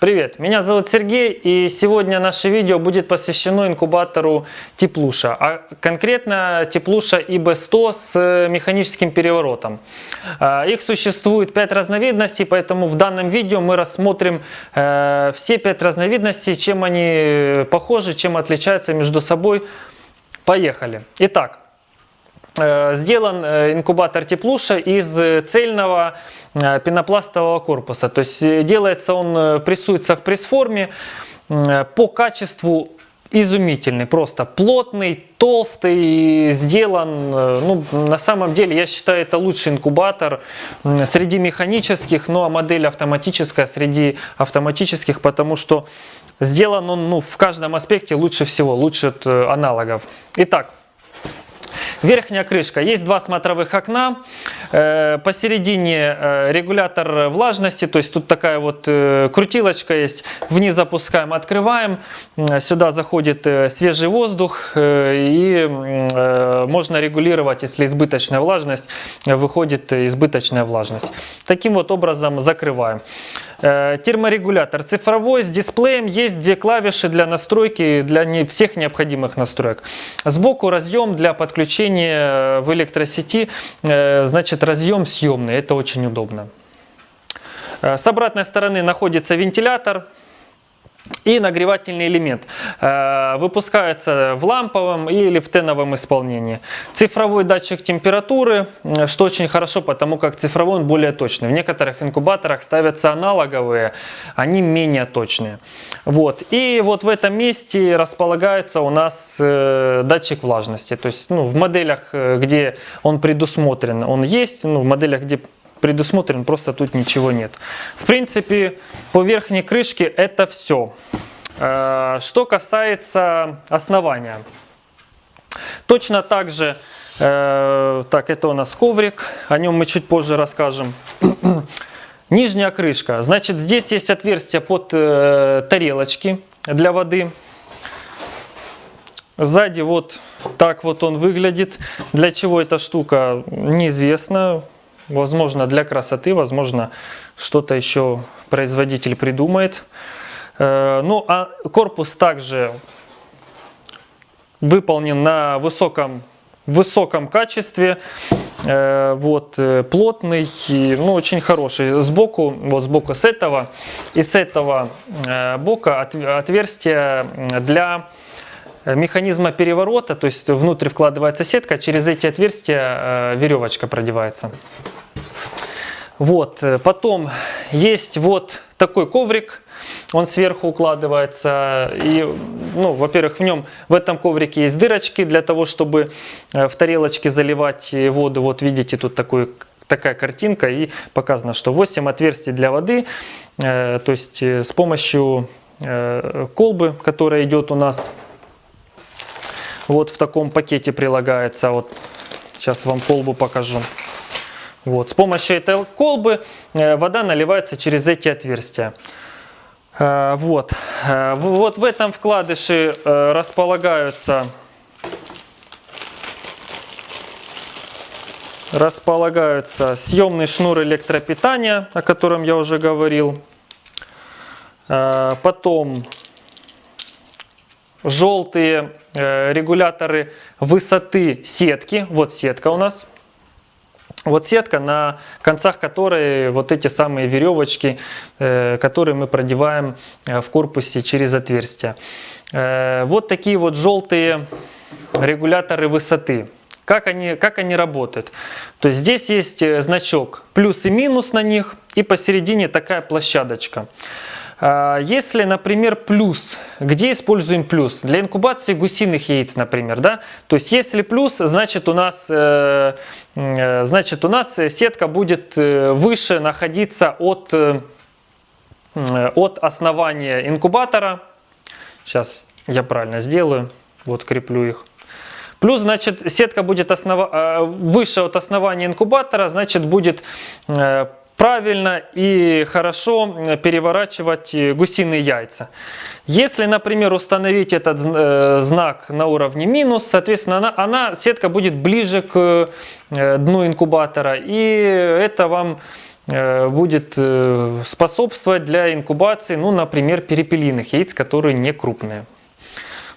Привет, меня зовут Сергей и сегодня наше видео будет посвящено инкубатору Теплуша, а конкретно Теплуша ИБ-100 с механическим переворотом. А, их существует 5 разновидностей, поэтому в данном видео мы рассмотрим э, все 5 разновидностей, чем они похожи, чем отличаются между собой. Поехали. Итак, Э, сделан э, инкубатор теплуша из цельного э, пенопластового корпуса. То есть делается он, прессуется в пресс-форме. По качеству изумительный, просто плотный, толстый, сделан, ну, на самом деле, я считаю, это лучший инкубатор среди механических, ну, а модель автоматическая среди автоматических, потому что сделан он, ну, в каждом аспекте лучше всего, лучше аналогов. Итак, Верхняя крышка. Есть два смотровых окна. Э, посередине э, регулятор влажности. То есть тут такая вот э, крутилочка есть. Вниз запускаем, открываем. Сюда заходит свежий воздух. И можно регулировать, если избыточная влажность, выходит избыточная влажность. Таким вот образом закрываем. Э, терморегулятор цифровой с дисплеем. Есть две клавиши для настройки, для не всех необходимых настроек. Сбоку разъем для подключения в электросети. Э, значит, разъем съемный. Это очень удобно. Э, с обратной стороны находится вентилятор и нагревательный элемент э, выпускается в ламповом или в теновом исполнении. Цифровой датчик температуры, э, что очень хорошо, потому как цифровой он более точный. В некоторых инкубаторах ставятся аналоговые, они менее точные. Вот. И вот в этом месте располагается у нас э, датчик влажности. То есть ну, в моделях, где он предусмотрен, он есть, ну, в моделях, где предусмотрен, просто тут ничего нет. В принципе, по верхней крышке это все. Э, что касается основания. Точно так же, э, так, это у нас коврик, о нем мы чуть позже расскажем. Нижняя крышка. Значит, здесь есть отверстие под э, тарелочки для воды. Сзади вот так вот он выглядит. Для чего эта штука, неизвестно. Возможно, для красоты, возможно, что-то еще производитель придумает. Э, ну, а корпус также выполнен на высоком, высоком качестве. Э, вот, э, плотный, ну, очень хороший. Сбоку, вот сбоку с этого и с этого бока отверстие для механизма переворота, то есть внутрь вкладывается сетка, через эти отверстия веревочка продевается. Вот, э, потом есть вот такой коврик, он сверху укладывается. И, ну, во-первых, в нем, в этом коврике есть дырочки для того, чтобы э, в тарелочке заливать воду. Вот видите, тут такой, такая картинка и показано, что 8 отверстий для воды. Э, то есть с помощью колбы, которая идет у нас вот в таком пакете прилагается. Вот сейчас вам колбу покажу. Вот. С помощью этой колбы э, вода наливается через эти отверстия. Э, вот. Э, вот в этом вкладыше располагаются располагаются съемный шнур электропитания, о котором я уже говорил. Потом желтые регуляторы высоты сетки. Вот сетка у нас. Вот сетка, на концах которой вот эти самые веревочки, э, которые мы продеваем э, в корпусе через отверстия. Э, вот такие вот желтые регуляторы высоты. Как они, как они работают? То есть здесь есть значок плюс и минус на них, и посередине такая площадочка. А, если, например, плюс, где используем плюс? Для инкубации гусиных яиц, например, да? То есть, если плюс, значит у нас, э, э, значит, у нас сетка будет э, выше находиться от, от основания инкубатора. Сейчас я правильно сделаю, вот креплю их. Плюс, значит, сетка будет основа... выше от основания инкубатора, значит, будет правильно и хорошо переворачивать гусиные яйца. Если, например, установить этот э, знак на уровне минус, соответственно, она, она, сетка будет ближе к э, дну инкубатора. И это вам э, будет э, способствовать для инкубации, ну, например, перепелиных яиц, которые не крупные.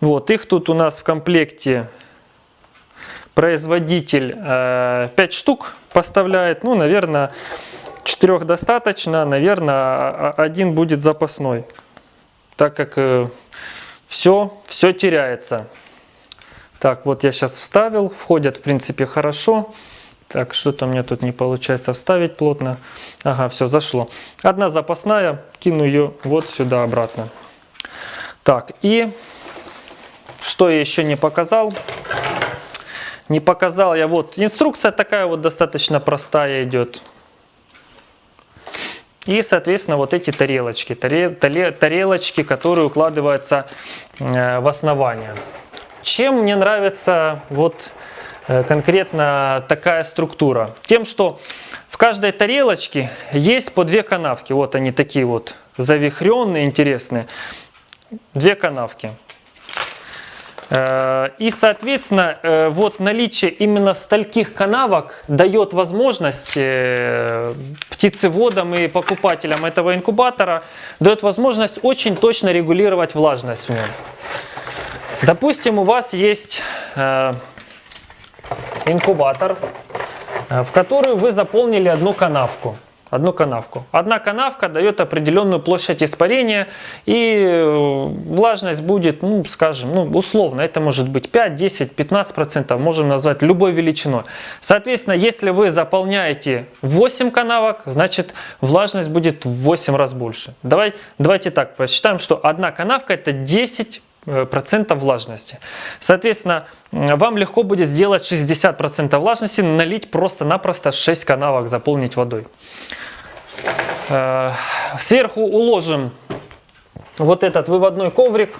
Вот, их тут у нас в комплекте производитель 5 штук поставляет, ну, наверное, 4 достаточно, наверное, один будет запасной, так как все, все теряется. Так, вот я сейчас вставил, входят в принципе хорошо. Так, что-то мне тут не получается вставить плотно. Ага, все, зашло. Одна запасная, кину ее вот сюда обратно. Так, и что я еще не показал? Не показал я, вот, инструкция такая вот достаточно простая идет. И, соответственно, вот эти тарелочки, тарелочки, которые укладываются э, в основание. Чем мне нравится вот э, конкретно такая структура? Тем, что в каждой тарелочке есть по две канавки. Вот они такие вот завихренные, интересные. Две канавки. Э, и, соответственно, э, вот наличие именно стольких канавок дает возможность птицеводам и покупателям этого инкубатора, дает возможность очень точно регулировать влажность в нем. Допустим, у вас есть э, инкубатор, э, в который вы заполнили одну канавку. Одну канавку. Одна канавка дает определенную площадь испарения и э, влажность будет, ну, скажем, ну, условно, это может быть 5, 10, 15 процентов, можем назвать любой величиной. Соответственно, если вы заполняете 8 канавок, значит влажность будет в 8 раз больше. Давай, давайте так посчитаем, что одна канавка это 10 Э, процентов влажности. Соответственно, вам легко будет сделать 60% влажности, налить просто-напросто 6 канавок, заполнить водой. Э, сверху уложим вот этот выводной коврик.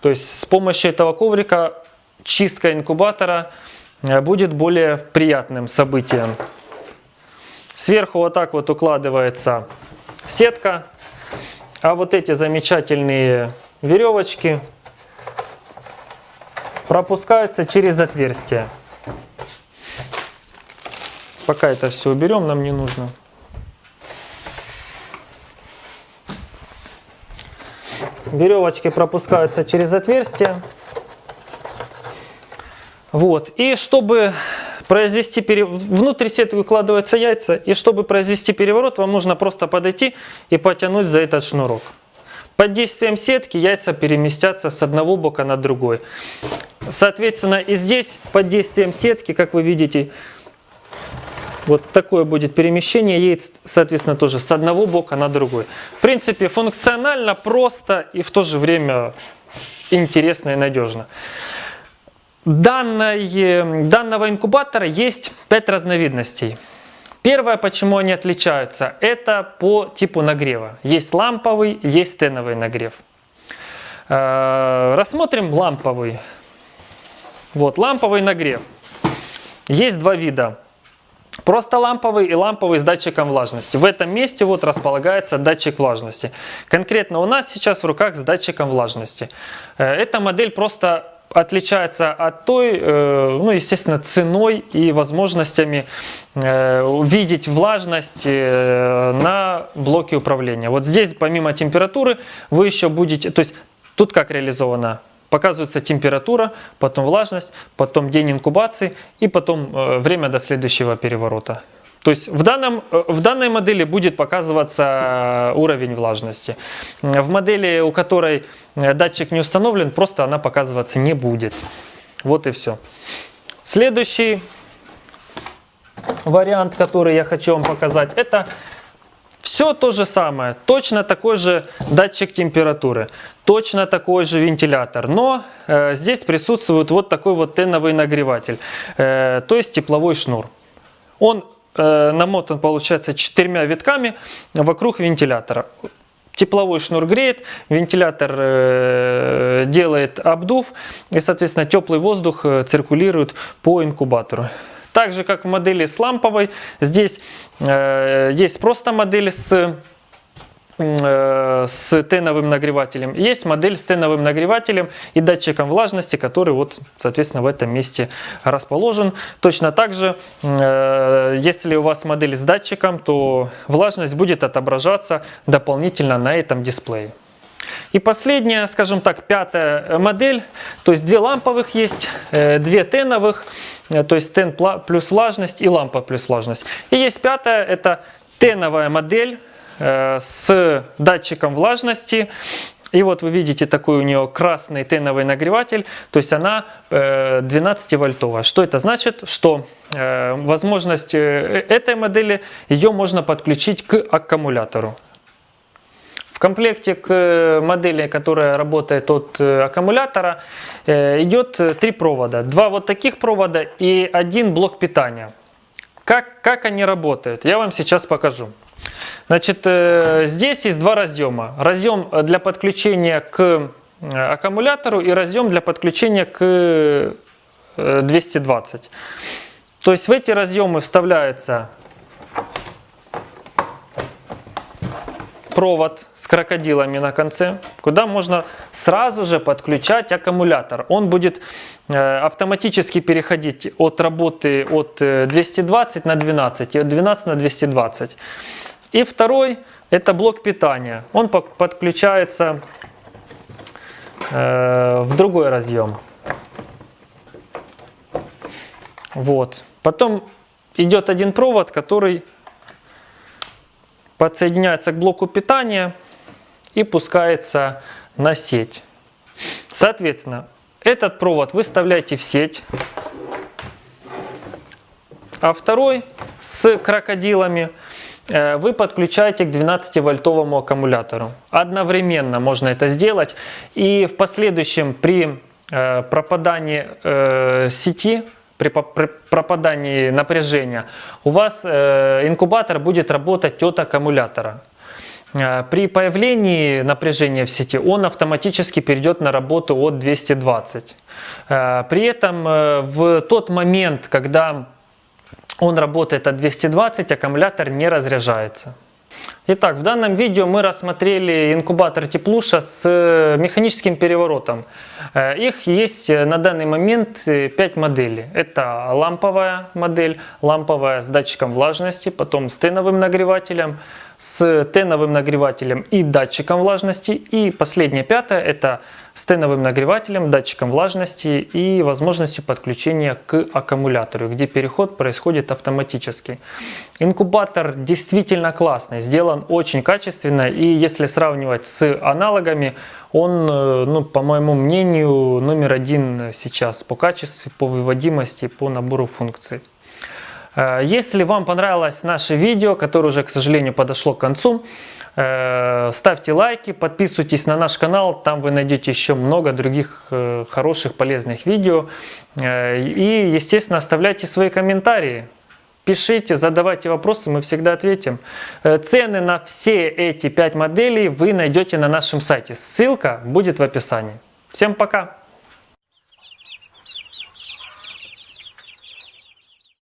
То есть с помощью этого коврика чистка инкубатора э, будет более приятным событием. Сверху вот так вот укладывается сетка. А вот эти замечательные веревочки пропускаются через отверстие. Пока это все уберем, нам не нужно. Веревочки пропускаются через отверстие. Вот. И чтобы произвести переворот, внутрь сетки укладываются яйца, и чтобы произвести переворот, вам нужно просто подойти и потянуть за этот шнурок. Под действием сетки яйца переместятся с одного бока на другой. Соответственно, и здесь под действием сетки, как вы видите, вот такое будет перемещение яиц, соответственно, тоже с одного бока на другой. В принципе, функционально, просто и в то же время интересно и надежно. Данной, данного инкубатора есть 5 разновидностей. Первое, почему они отличаются, это по типу нагрева. Есть ламповый, есть стеновый нагрев. Э, рассмотрим ламповый. Вот, ламповый нагрев. Есть два вида. Просто ламповый и ламповый с датчиком влажности. В этом месте вот располагается датчик влажности. Конкретно у нас сейчас в руках с датчиком влажности. Э, эта модель просто отличается от той, э, ну, естественно, ценой и возможностями э, видеть влажность э, на блоке управления. Вот здесь, помимо температуры, вы еще будете, то есть тут как реализовано? Показывается температура, потом влажность, потом день инкубации и потом время до следующего переворота. То есть в, данном, в данной модели будет показываться э, уровень влажности. В модели, у которой э, датчик не установлен, просто она показываться не будет. Вот и все. Следующий вариант, который я хочу вам показать, это все то же самое. Точно такой же датчик температуры, точно такой же вентилятор. Но э, здесь присутствует вот такой вот теновый нагреватель, э, то есть тепловой шнур. Он намотан, получается, четырьмя витками вокруг вентилятора. Тепловой шнур греет, вентилятор э, делает обдув, и, соответственно, теплый воздух э, циркулирует по инкубатору. Так же, как в модели с ламповой, здесь есть просто модель с э, с теновым нагревателем. Есть модель с теновым нагревателем и датчиком влажности, который вот, соответственно, в этом месте расположен. Точно так же, э, если у вас модель с датчиком, то влажность будет отображаться дополнительно на этом дисплее. И последняя, скажем так, пятая модель, то есть две ламповых есть, э, две теновых, э, то есть тен плюс влажность и лампа плюс влажность. И есть пятая, это теновая модель э, с датчиком влажности. И вот вы видите такой у нее красный теновый нагреватель, то есть она 12 вольтовая. Что это значит? Что возможность этой модели, ее можно подключить к аккумулятору. В комплекте к э, модели, которая работает от э, аккумулятора, э, идет три провода. Два вот таких провода и один блок питания. Как, как они работают? Я вам сейчас покажу. Значит, здесь есть два разъема. Разъем для подключения к аккумулятору и разъем для подключения к 220. То есть в эти разъемы вставляется провод с крокодилами на конце, куда можно сразу же подключать аккумулятор. Он будет э, автоматически переходить от работы от 220 э, на 12 и от 12 на 220. И второй это блок питания. Он подключается э, в другой разъем. Вот. Потом идет один провод, который подсоединяется к блоку питания и пускается на сеть. Соответственно, этот провод вы вставляете в сеть, а второй с крокодилами вы подключаете к 12-вольтовому аккумулятору. Одновременно можно это сделать. И в последующем при э, пропадании э, сети при пропадании напряжения, у вас э, инкубатор будет работать от аккумулятора. Э, при появлении напряжения в сети он автоматически перейдет на работу от 220. Э, при этом в тот момент, когда он работает от 220, аккумулятор не разряжается. Итак, в данном видео мы рассмотрели инкубатор Теплуша с э, механическим переворотом. Э, их есть э, на данный момент 5 моделей. Это ламповая модель, ламповая с датчиком влажности, потом с теновым нагревателем, с теновым нагревателем и датчиком влажности. И последняя пятая это с теновым нагревателем, датчиком влажности и возможностью подключения к аккумулятору, где переход происходит автоматически. Инкубатор действительно классный, сделан очень качественно и если сравнивать с аналогами, он, э, ну, по моему мнению, номер один сейчас по качеству, по выводимости, по набору функций. Э, если вам понравилось наше видео, которое уже, к сожалению, подошло к концу, э, ставьте лайки, подписывайтесь на наш канал, там вы найдете еще много других э, хороших, полезных видео. И, естественно, оставляйте свои комментарии. Пишите, задавайте вопросы, мы всегда ответим. Цены на все эти 5 моделей вы найдете на нашем сайте. Ссылка будет в описании. Всем пока!